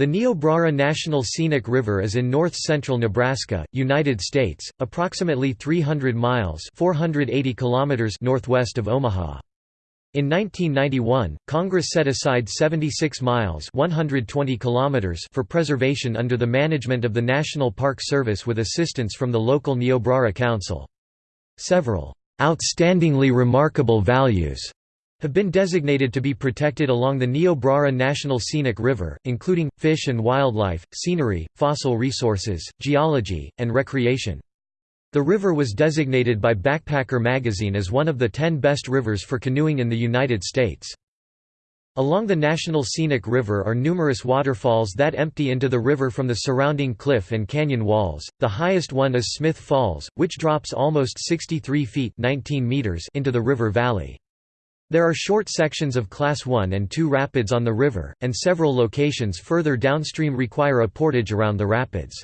The Niobrara National Scenic River is in north-central Nebraska, United States, approximately 300 miles 480 kilometers northwest of Omaha. In 1991, Congress set aside 76 miles 120 kilometers for preservation under the management of the National Park Service with assistance from the local Niobrara Council. Several outstandingly remarkable values have been designated to be protected along the Niobrara National Scenic River, including, fish and wildlife, scenery, fossil resources, geology, and recreation. The river was designated by Backpacker magazine as one of the ten best rivers for canoeing in the United States. Along the National Scenic River are numerous waterfalls that empty into the river from the surrounding cliff and canyon walls. The highest one is Smith Falls, which drops almost 63 feet 19 meters into the river valley. There are short sections of Class 1 and 2 rapids on the river, and several locations further downstream require a portage around the rapids.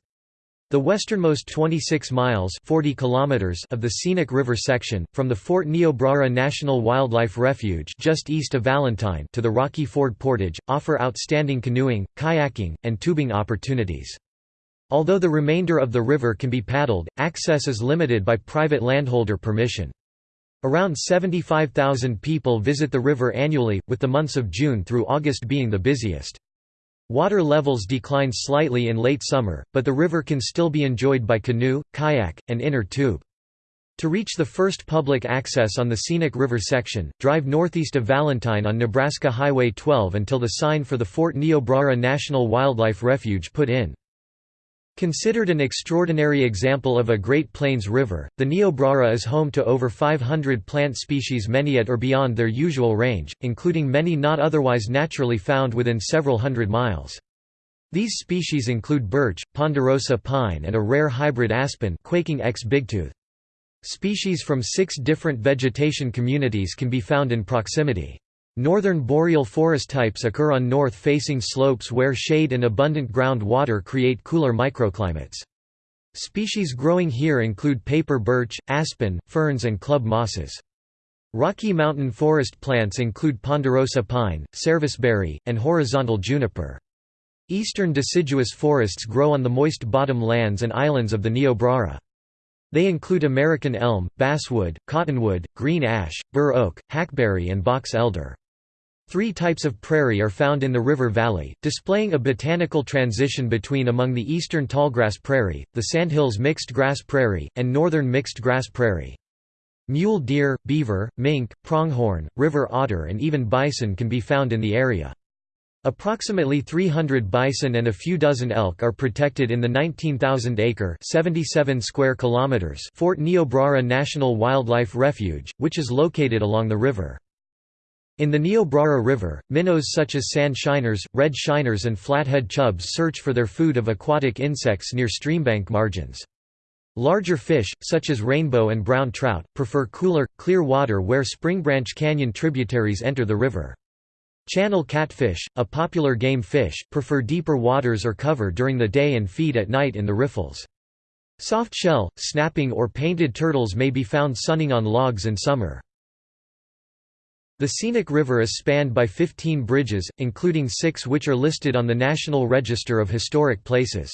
The westernmost 26 miles 40 kilometers of the scenic river section, from the Fort Niobrara National Wildlife Refuge just east of Valentine to the Rocky Ford Portage, offer outstanding canoeing, kayaking, and tubing opportunities. Although the remainder of the river can be paddled, access is limited by private landholder permission. Around 75,000 people visit the river annually, with the months of June through August being the busiest. Water levels decline slightly in late summer, but the river can still be enjoyed by canoe, kayak, and inner tube. To reach the first public access on the scenic river section, drive northeast of Valentine on Nebraska Highway 12 until the sign for the Fort Niobrara National Wildlife Refuge put in. Considered an extraordinary example of a Great Plains river, the Niobrara is home to over 500 plant species many at or beyond their usual range, including many not otherwise naturally found within several hundred miles. These species include birch, ponderosa pine and a rare hybrid aspen quaking X bigtooth. Species from six different vegetation communities can be found in proximity. Northern boreal forest types occur on north-facing slopes where shade and abundant ground water create cooler microclimates. Species growing here include paper birch, aspen, ferns and club mosses. Rocky Mountain forest plants include ponderosa pine, serviceberry, and horizontal juniper. Eastern deciduous forests grow on the moist bottom lands and islands of the Niobrara. They include American elm, basswood, cottonwood, green ash, bur oak, hackberry and box elder. Three types of prairie are found in the river valley, displaying a botanical transition between among the eastern tallgrass prairie, the sandhills mixed grass prairie, and northern mixed grass prairie. Mule deer, beaver, mink, pronghorn, river otter and even bison can be found in the area. Approximately 300 bison and a few dozen elk are protected in the 19,000-acre (77 square kilometers) Fort Niobrara National Wildlife Refuge, which is located along the river. In the Niobrara River, minnows such as sand shiners, red shiners and flathead chubs search for their food of aquatic insects near streambank margins. Larger fish, such as rainbow and brown trout, prefer cooler, clear water where Springbranch Canyon tributaries enter the river. Channel catfish, a popular game fish, prefer deeper waters or cover during the day and feed at night in the riffles. Softshell, snapping or painted turtles may be found sunning on logs in summer. The scenic river is spanned by 15 bridges, including six which are listed on the National Register of Historic Places.